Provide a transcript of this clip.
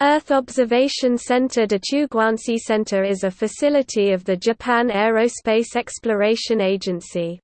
Earth Observation Center Dachuguansi Center is a facility of the Japan Aerospace Exploration Agency.